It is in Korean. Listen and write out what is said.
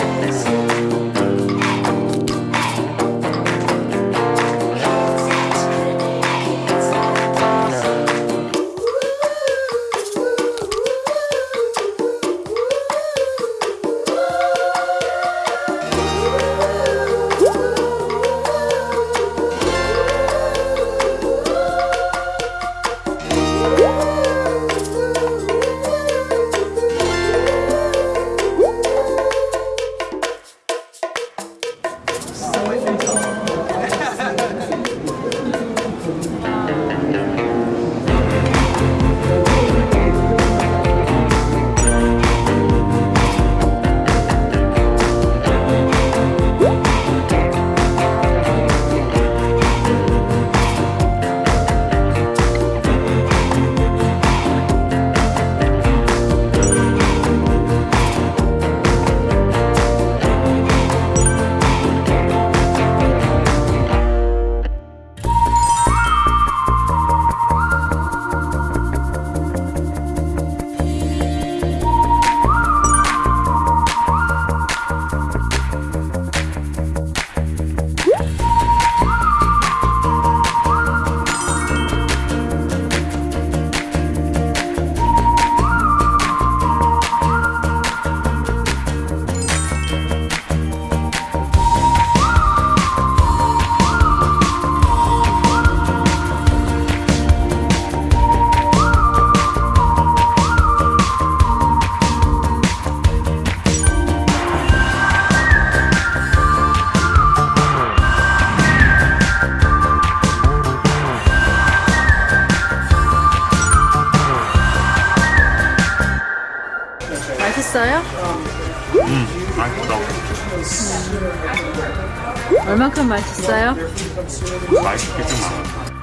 this. 음, 맛있어. 얼만큼 맛있어요? 맛있게 좀